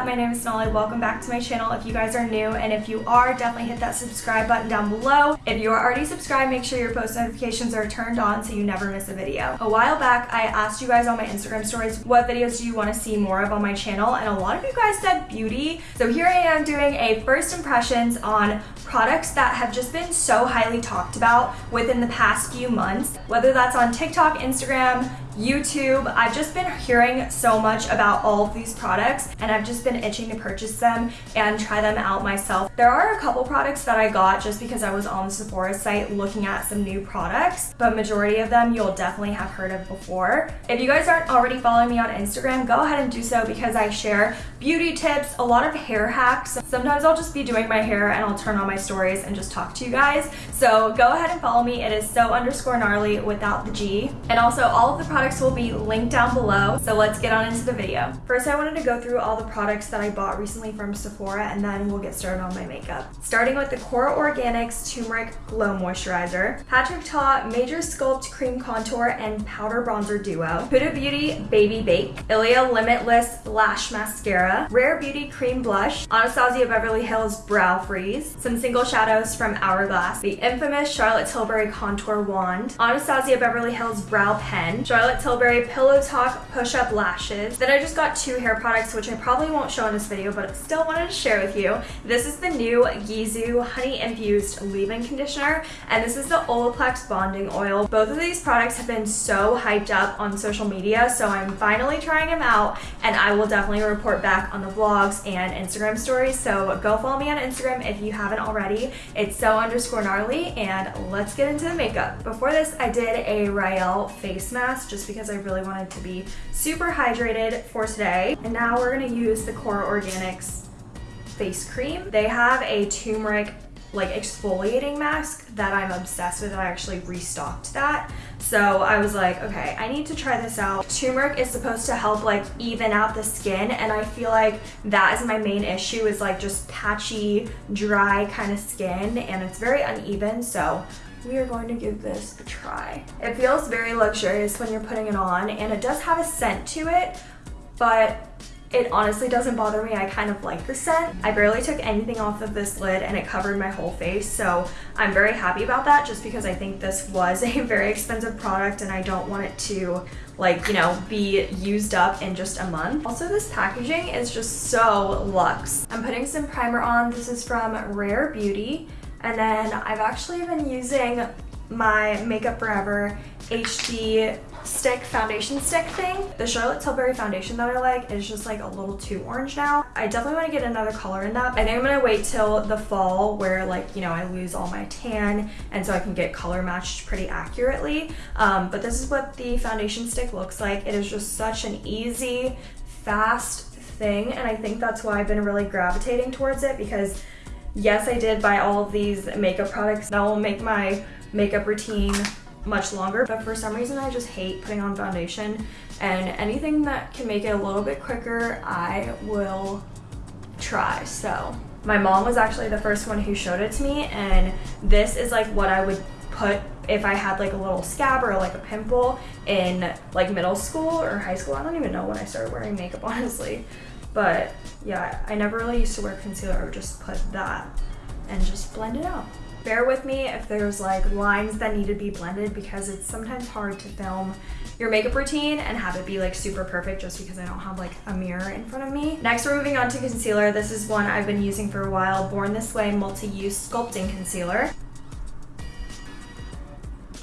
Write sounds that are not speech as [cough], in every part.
up? My name is Sonali. Welcome back to my channel if you guys are new and if you are, definitely hit that subscribe button down below. If you are already subscribed, make sure your post notifications are turned on so you never miss a video. A while back, I asked you guys on my Instagram stories what videos do you want to see more of on my channel and a lot of you guys said beauty. So here I am doing a first impressions on products that have just been so highly talked about within the past few months, whether that's on TikTok, Instagram, YouTube. I've just been hearing so much about all of these products and I've just been itching to purchase them and try them out myself. There are a couple products that I got just because I was on the Sephora site looking at some new products, but majority of them you'll definitely have heard of before. If you guys aren't already following me on Instagram, go ahead and do so because I share beauty tips, a lot of hair hacks. Sometimes I'll just be doing my hair and I'll turn on my stories and just talk to you guys. So go ahead and follow me. It is so underscore gnarly without the G. And also all of the products products will be linked down below. So let's get on into the video. First, I wanted to go through all the products that I bought recently from Sephora and then we'll get started on my makeup. Starting with the Kora Organics Turmeric Glow Moisturizer, Patrick Ta Major Sculpt Cream Contour and Powder Bronzer Duo, Huda Beauty Baby Bake, Ilia Limitless Lash Mascara, Rare Beauty Cream Blush, Anastasia Beverly Hills Brow Freeze, some single shadows from Hourglass, the infamous Charlotte Tilbury Contour Wand, Anastasia Beverly Hills Brow Pen, Charlotte Tilbury Pillow Talk Push-Up Lashes. Then I just got two hair products, which I probably won't show in this video, but still wanted to share with you. This is the new Gisou Honey Infused Leave-In Conditioner, and this is the Olaplex Bonding Oil. Both of these products have been so hyped up on social media, so I'm finally trying them out, and I will definitely report back on the vlogs and Instagram stories, so go follow me on Instagram if you haven't already. It's so underscore gnarly, and let's get into the makeup. Before this, I did a Rael face mask just because I really wanted to be super hydrated for today. And now we're gonna use the Kora Organics face cream. They have a turmeric like exfoliating mask that I'm obsessed with. I actually restocked that. So I was like, okay, I need to try this out. Turmeric is supposed to help like even out the skin and I feel like that is my main issue is like just patchy, dry kind of skin and it's very uneven. So we are going to give this a try. It feels very luxurious when you're putting it on and it does have a scent to it, but it honestly doesn't bother me. I kind of like the scent. I barely took anything off of this lid and it covered my whole face. So I'm very happy about that just because I think this was [laughs] a very expensive product and I don't want it to like, you know, be used up in just a month. Also, this packaging is just so luxe. I'm putting some primer on. This is from Rare Beauty. And then I've actually been using my Makeup Forever HD stick foundation stick thing. The Charlotte Tilbury foundation that I like is just like a little too orange now. I definitely want to get another color in that. I think I'm going to wait till the fall where like, you know, I lose all my tan and so I can get color matched pretty accurately. Um, but this is what the foundation stick looks like. It is just such an easy, fast thing and I think that's why I've been really gravitating towards it because Yes, I did buy all of these makeup products that will make my makeup routine much longer, but for some reason I just hate putting on foundation and anything that can make it a little bit quicker, I will try. So my mom was actually the first one who showed it to me and this is like what I would put if I had like a little scab or like a pimple in like middle school or high school. I don't even know when I started wearing makeup, [laughs] honestly. But yeah, I never really used to wear concealer. I would just put that and just blend it out. Bear with me if there's like lines that need to be blended because it's sometimes hard to film your makeup routine and have it be like super perfect just because I don't have like a mirror in front of me. Next, we're moving on to concealer. This is one I've been using for a while, Born This Way Multi-Use Sculpting Concealer.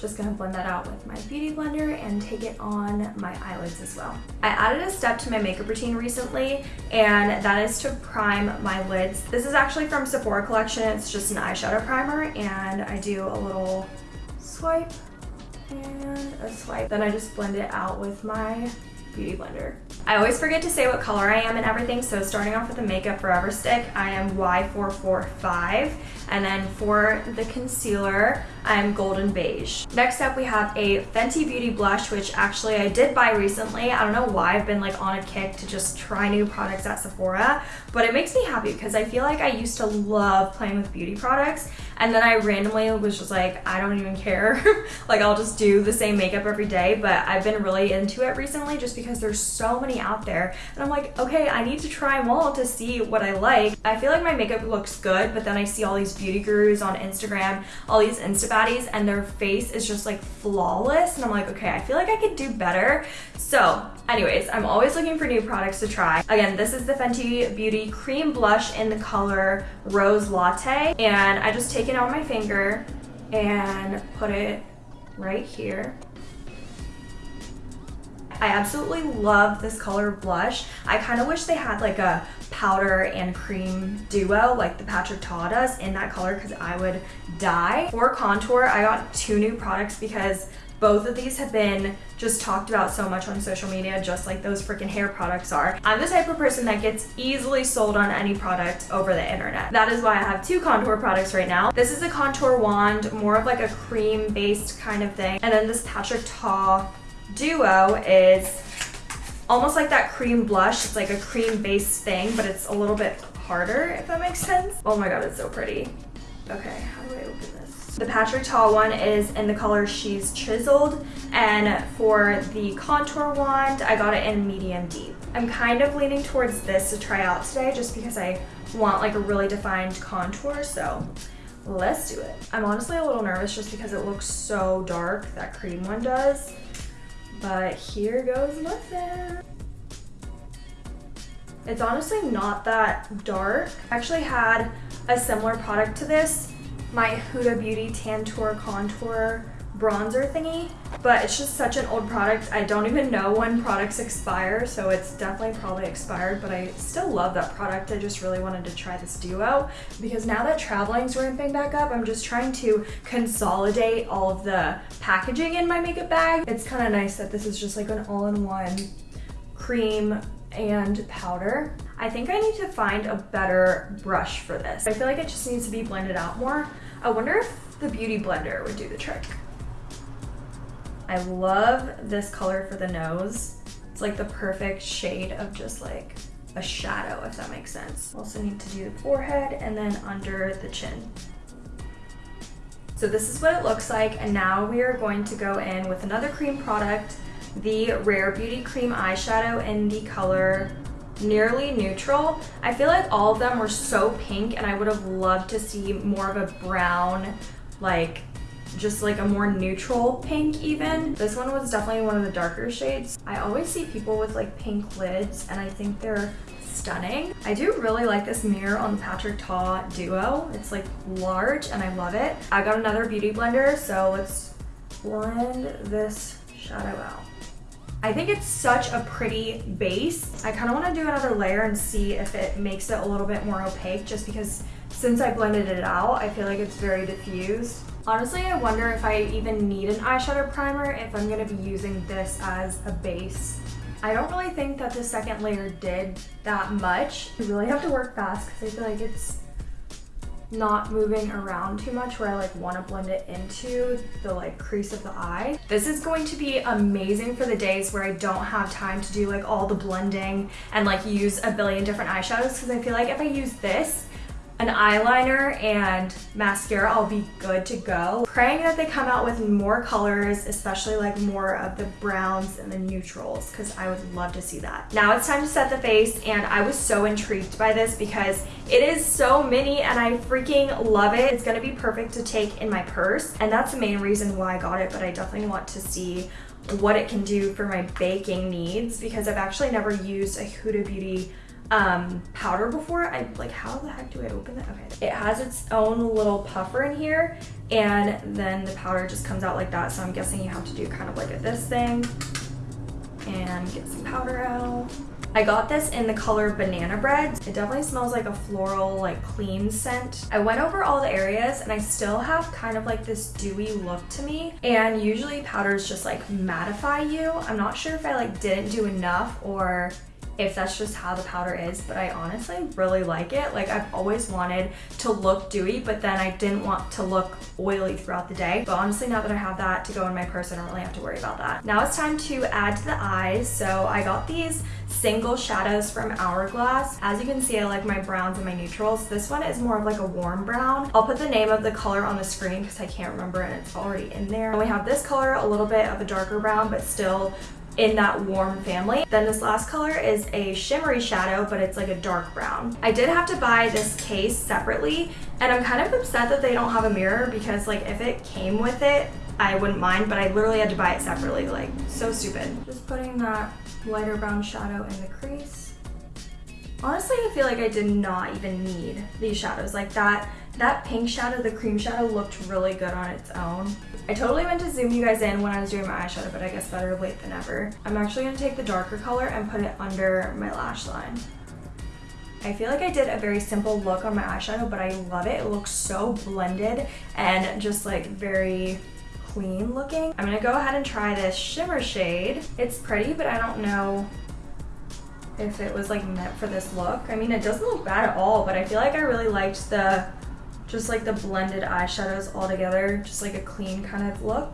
Just gonna blend that out with my Beauty Blender and take it on my eyelids as well. I added a step to my makeup routine recently and that is to prime my lids. This is actually from Sephora collection. It's just an eyeshadow primer and I do a little swipe and a swipe. Then I just blend it out with my Beauty Blender. I always forget to say what color I am and everything, so starting off with the Makeup Forever stick, I am Y445. And then for the concealer, I'm golden beige. Next up, we have a Fenty Beauty blush, which actually I did buy recently. I don't know why I've been like on a kick to just try new products at Sephora, but it makes me happy because I feel like I used to love playing with beauty products and then I randomly was just like, I don't even care. [laughs] like I'll just do the same makeup every day, but I've been really into it recently just because there's so many out there. And I'm like, okay, I need to try them all to see what I like. I feel like my makeup looks good, but then I see all these beauty gurus on Instagram, all these Insta and their face is just like flawless. And I'm like, okay, I feel like I could do better. So anyways, I'm always looking for new products to try. Again, this is the Fenty Beauty Cream Blush in the color Rose Latte. And I just take it on my finger and put it right here. I absolutely love this color blush. I kind of wish they had like a powder and cream duo like the Patrick Ta does in that color because I would die. For contour, I got two new products because both of these have been just talked about so much on social media, just like those freaking hair products are. I'm the type of person that gets easily sold on any product over the internet. That is why I have two contour products right now. This is a contour wand, more of like a cream based kind of thing. And then this Patrick Ta duo is almost like that cream blush. It's like a cream based thing, but it's a little bit harder, if that makes sense. Oh my god, it's so pretty. Okay, how do I open this? The Patrick Ta one is in the color She's Chiseled, and for the contour wand, I got it in medium deep. I'm kind of leaning towards this to try out today just because I want like a really defined contour, so let's do it. I'm honestly a little nervous just because it looks so dark, that cream one does, but here goes nothing. It's honestly not that dark. I actually had a similar product to this my Huda Beauty Tantour Contour bronzer thingy, but it's just such an old product. I don't even know when products expire, so it's definitely probably expired, but I still love that product. I just really wanted to try this duo because now that traveling's ramping back up, I'm just trying to consolidate all of the packaging in my makeup bag. It's kind of nice that this is just like an all-in-one cream and powder. I think I need to find a better brush for this. I feel like it just needs to be blended out more. I wonder if the Beauty Blender would do the trick. I love this color for the nose. It's like the perfect shade of just like a shadow, if that makes sense. Also need to do the forehead and then under the chin. So this is what it looks like. And now we are going to go in with another cream product, the Rare Beauty Cream Eyeshadow in the color nearly neutral. I feel like all of them were so pink and I would have loved to see more of a brown, like just like a more neutral pink even. This one was definitely one of the darker shades. I always see people with like pink lids and I think they're stunning. I do really like this mirror on the Patrick Ta Duo. It's like large and I love it. I got another beauty blender, so let's blend this shadow out. I think it's such a pretty base. I kind of want to do another layer and see if it makes it a little bit more opaque just because since I blended it out, I feel like it's very diffused. Honestly, I wonder if I even need an eyeshadow primer if I'm going to be using this as a base. I don't really think that the second layer did that much. You really have to work fast because I feel like it's not moving around too much where I like want to blend it into the like crease of the eye. This is going to be amazing for the days where I don't have time to do like all the blending and like use a billion different eyeshadows because I feel like if I use this, an eyeliner and mascara, I'll be good to go. Praying that they come out with more colors, especially like more of the browns and the neutrals, because I would love to see that. Now it's time to set the face, and I was so intrigued by this because it is so mini and I freaking love it. It's gonna be perfect to take in my purse, and that's the main reason why I got it, but I definitely want to see what it can do for my baking needs because I've actually never used a Huda Beauty um, powder before. I like, how the heck do I open that? Okay. It has its own little puffer in here and then the powder just comes out like that. So I'm guessing you have to do kind of like a, this thing and get some powder out. I got this in the color Banana Bread. It definitely smells like a floral, like clean scent. I went over all the areas and I still have kind of like this dewy look to me. And usually powders just like mattify you. I'm not sure if I like didn't do enough or if that's just how the powder is, but I honestly really like it. Like I've always wanted to look dewy, but then I didn't want to look oily throughout the day. But honestly, now that I have that to go in my purse, I don't really have to worry about that. Now it's time to add to the eyes. So I got these single shadows from Hourglass. As you can see, I like my browns and my neutrals. This one is more of like a warm brown. I'll put the name of the color on the screen because I can't remember and it's already in there. And we have this color, a little bit of a darker brown, but still in that warm family. Then this last color is a shimmery shadow, but it's like a dark brown. I did have to buy this case separately, and I'm kind of upset that they don't have a mirror because like if it came with it, I wouldn't mind, but I literally had to buy it separately, like so stupid. Just putting that lighter brown shadow in the crease. Honestly, I feel like I did not even need these shadows. Like that, that pink shadow, the cream shadow looked really good on its own. I totally meant to zoom you guys in when I was doing my eyeshadow, but I guess better late than never. I'm actually gonna take the darker color and put it under my lash line. I feel like I did a very simple look on my eyeshadow, but I love it. It looks so blended and just like very clean looking. I'm gonna go ahead and try this shimmer shade. It's pretty, but I don't know if it was like meant for this look. I mean, it doesn't look bad at all, but I feel like I really liked the just like the blended eyeshadows all together, just like a clean kind of look.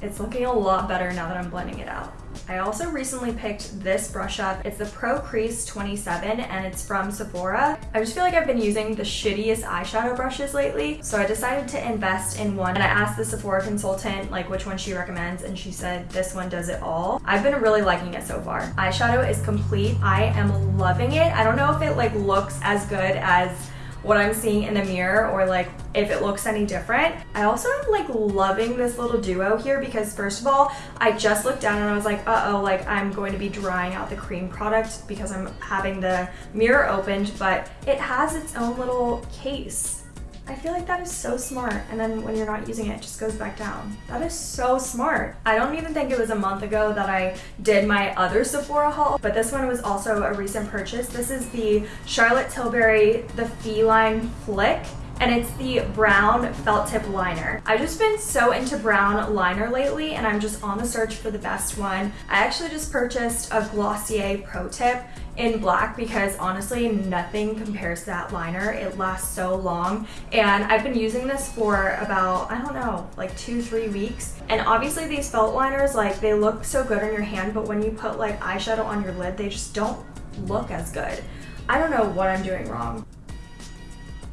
It's looking a lot better now that I'm blending it out. I also recently picked this brush up. It's the Pro Crease 27 and it's from Sephora. I just feel like I've been using the shittiest eyeshadow brushes lately, so I decided to invest in one. And I asked the Sephora consultant like which one she recommends and she said this one does it all. I've been really liking it so far. Eyeshadow is complete. I am loving it. I don't know if it like looks as good as what I'm seeing in the mirror or like if it looks any different. I also am like loving this little duo here because first of all, I just looked down and I was like, uh-oh, like I'm going to be drying out the cream product because I'm having the mirror opened, but it has its own little case. I feel like that is so smart. And then when you're not using it, it just goes back down. That is so smart. I don't even think it was a month ago that I did my other Sephora haul, but this one was also a recent purchase. This is the Charlotte Tilbury, the Feline Flick and it's the brown felt tip liner. I've just been so into brown liner lately and I'm just on the search for the best one. I actually just purchased a Glossier Pro Tip in black because honestly nothing compares to that liner. It lasts so long and I've been using this for about, I don't know, like two, three weeks. And obviously these felt liners, like they look so good on your hand, but when you put like eyeshadow on your lid, they just don't look as good. I don't know what I'm doing wrong.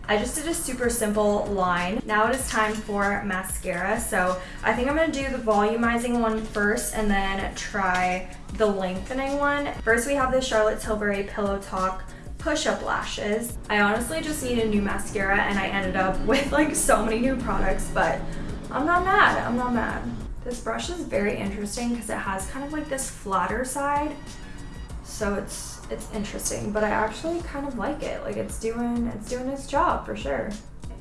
I just did a super simple line. Now it is time for mascara. So I think I'm gonna do the volumizing one first and then try the lengthening one. First we have the Charlotte Tilbury Pillow Talk push-up lashes. I honestly just need a new mascara and I ended up [laughs] with like so many new products, but I'm not mad, I'm not mad. This brush is very interesting because it has kind of like this flatter side. So it's it's interesting, but I actually kind of like it. Like it's doing, it's doing its job for sure.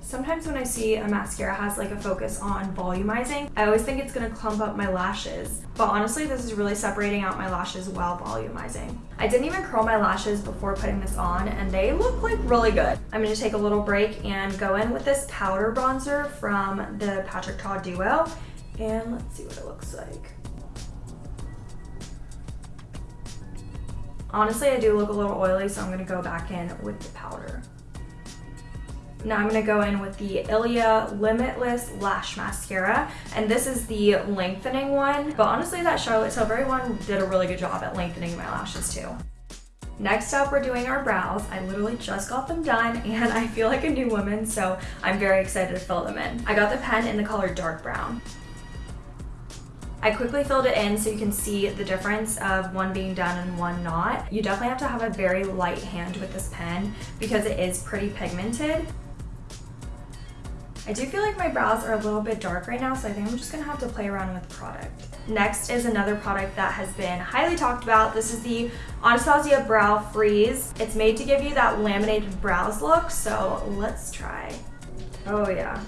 Sometimes when I see a mascara has like a focus on volumizing, I always think it's gonna clump up my lashes. But honestly, this is really separating out my lashes while volumizing. I didn't even curl my lashes before putting this on and they look like really good. I'm gonna take a little break and go in with this powder bronzer from the Patrick Ta Duo. And let's see what it looks like. Honestly, I do look a little oily, so I'm gonna go back in with the powder. Now I'm gonna go in with the Ilia Limitless Lash Mascara, and this is the lengthening one. But honestly, that Charlotte Tilbury one did a really good job at lengthening my lashes too. Next up, we're doing our brows. I literally just got them done [laughs] and I feel like a new woman, so I'm very excited to fill them in. I got the pen in the color dark brown. I quickly filled it in so you can see the difference of one being done and one not. You definitely have to have a very light hand with this pen because it is pretty pigmented. I do feel like my brows are a little bit dark right now, so I think I'm just gonna have to play around with the product. Next is another product that has been highly talked about. This is the Anastasia Brow Freeze. It's made to give you that laminated brows look, so let's try. Oh yeah,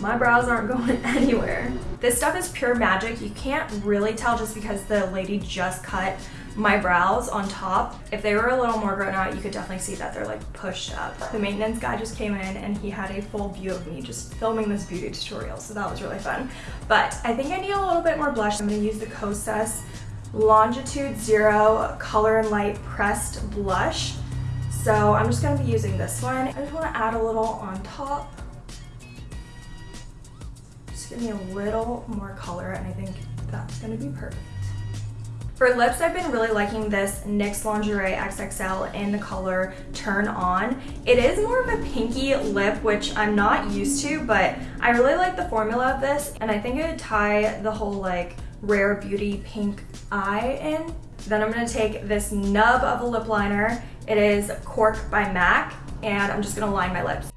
my brows aren't going [laughs] anywhere. This stuff is pure magic. You can't really tell just because the lady just cut my brows on top. If they were a little more grown out, you could definitely see that they're like pushed up. The maintenance guy just came in and he had a full view of me just filming this beauty tutorial, so that was really fun. But I think I need a little bit more blush. I'm gonna use the Kosas Longitude Zero Color and Light Pressed Blush. So I'm just gonna be using this one. I just wanna add a little on top. Give me a little more color and I think that's gonna be perfect. For lips, I've been really liking this NYX Lingerie XXL in the color Turn On. It is more of a pinky lip, which I'm not used to, but I really like the formula of this, and I think it would tie the whole like Rare Beauty pink eye in. Then I'm gonna take this nub of a lip liner. It is Cork by MAC, and I'm just gonna line my lips.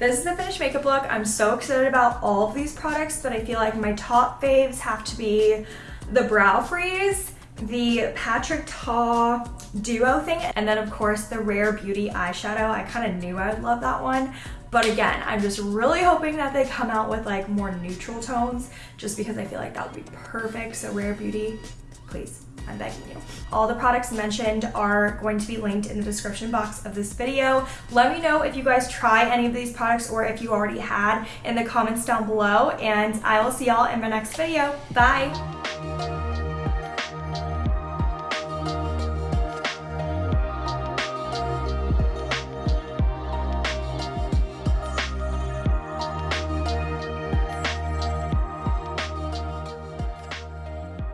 This is the finished makeup look. I'm so excited about all of these products, but I feel like my top faves have to be the Brow Freeze, the Patrick Ta duo thing, and then of course the Rare Beauty eyeshadow. I kind of knew I would love that one. But again, I'm just really hoping that they come out with like more neutral tones just because I feel like that would be perfect. So Rare Beauty, please. I'm begging you. All the products mentioned are going to be linked in the description box of this video. Let me know if you guys try any of these products or if you already had in the comments down below and I will see y'all in my next video. Bye!